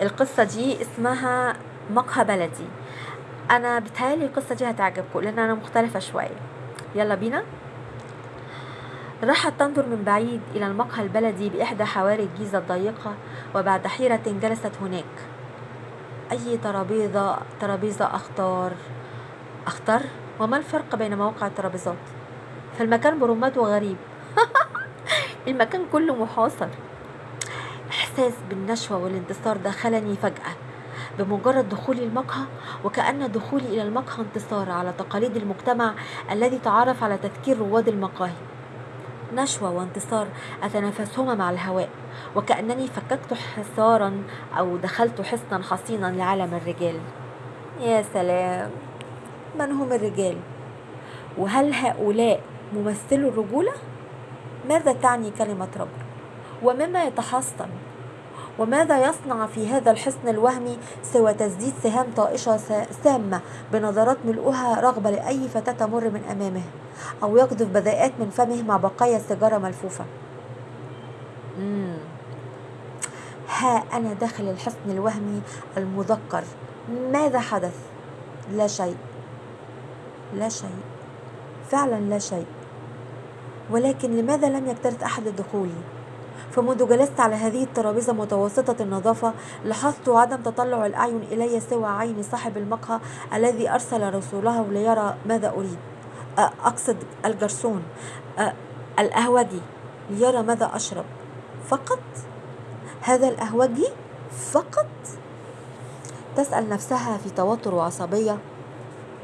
القصة دي اسمها مقهى بلدي. أنا بتهيألي القصة دي هتعجبكم لأن أنا مختلفة شوية. يلا بينا. راحت تنظر من بعيد إلى المقهى البلدي بإحدى حواري الجيزة الضيقة وبعد حيرة جلست هناك. أي ترابيزة ترابيزة أختار أختار وما الفرق بين مواقع الترابيزات؟ فالمكان برمته غريب المكان كله محاصر. إحساس بالنشوة والانتصار دخلني فجأة. بمجرد دخولي المقهى وكأن دخولي إلى المقهى انتصار على تقاليد المجتمع الذي تعرف على تذكير رواد المقاهي. نشوة وانتصار أتنافسهما مع الهواء وكأنني فككت حصارا أو دخلت حصنا حصينا لعالم الرجال. يا سلام! من هم الرجال؟ وهل هؤلاء ممثلو الرجولة؟ ماذا تعني كلمة رجل ومما يتحصن؟ وماذا يصنع في هذا الحصن الوهمي سوى تسديد سهام طائشة سامة بنظرات ملؤها رغبة لأي فتاة تمر من أمامه أو يقذف بذاءات من فمه مع بقايا سيجارة ملفوفة؟ مم. ها أنا داخل الحصن الوهمي المذكر. ماذا حدث؟ لا شيء. لا شيء. فعلا لا شيء. ولكن لماذا لم يكترث أحد لدخولي فمنذ جلست على هذه الترابيزة متوسطة النظافة لاحظت عدم تطلع الأعين إلي سوى عين صاحب المقهى الذي أرسل رسوله ليرى ماذا أريد. أقصد الجرسون. القهوجي ليرى ماذا أشرب. فقط؟ هذا القهوجي فقط؟ تسأل نفسها في توتر وعصبية.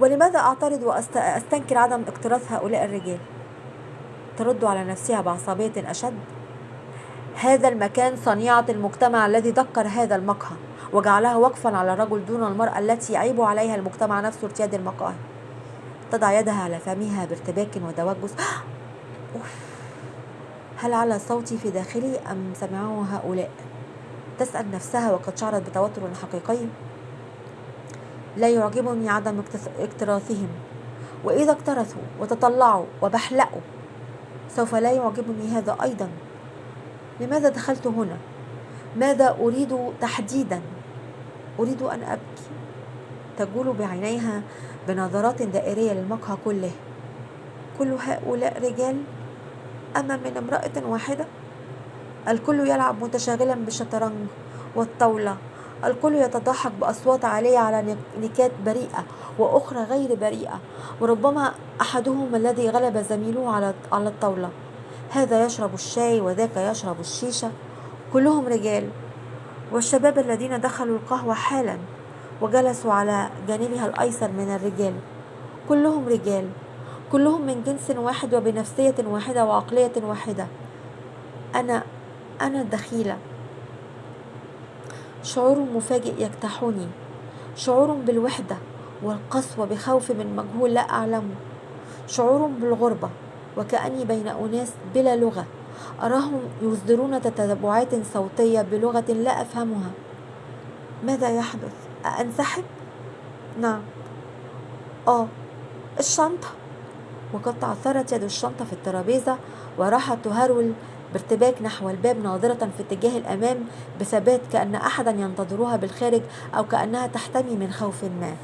ولماذا أعترض وأستنكر عدم اكتراث هؤلاء الرجال؟ ترد على نفسها بعصبية أشد. هذا المكان صنيعة المجتمع الذي ذكر هذا المقهى وجعلها وقفا على الرجل دون المرأة التي يعيب عليها المجتمع نفسه ارتياد المقاهي. تضع يدها على فمها بارتباك وتوجس هل على صوتي في داخلي أم سمعه هؤلاء؟ تسأل نفسها وقد شعرت بتوتر حقيقي. لا يعجبني عدم اكتراثهم. وإذا اكترثوا وتطلعوا وبحلقوا سوف لا يعجبني هذا أيضا. لماذا دخلت هنا؟ ماذا أريد تحديدا؟ أريد أن أبكي. تجول بعينيها بنظرات دائرية للمقهى كله. كل هؤلاء رجال؟ أما من امرأة واحدة؟ الكل يلعب متشاغلا بالشطرنج والطاولة. الكل يتضحك بأصوات عالية على نكات بريئة وأخرى غير بريئة. وربما أحدهم الذي غلب زميله على الطاولة. هذا يشرب الشاي وذاك يشرب الشيشة. كلهم رجال. والشباب الذين دخلوا القهوة حالا وجلسوا على جانبها الأيسر من الرجال. كلهم رجال. كلهم من جنس واحد وبنفسية واحدة وعقلية واحدة. أنا أنا الدخيلة. شعور مفاجئ يجتاحني شعور بالوحدة والقسوة بخوف من مجهول لا أعلمه. شعور بالغربة. وكأني بين أناس بلا لغة. أراهم يصدرون تتبعات صوتية بلغة لا أفهمها. ماذا يحدث؟ أنسحب؟ نعم. آه الشنطة. وقد تعثرت يد الشنطة في الترابيزة وراحت تهرول بارتباك نحو الباب ناظرة في اتجاه الأمام بثبات كأن أحدا ينتظرها بالخارج أو كأنها تحتمي من خوف ما.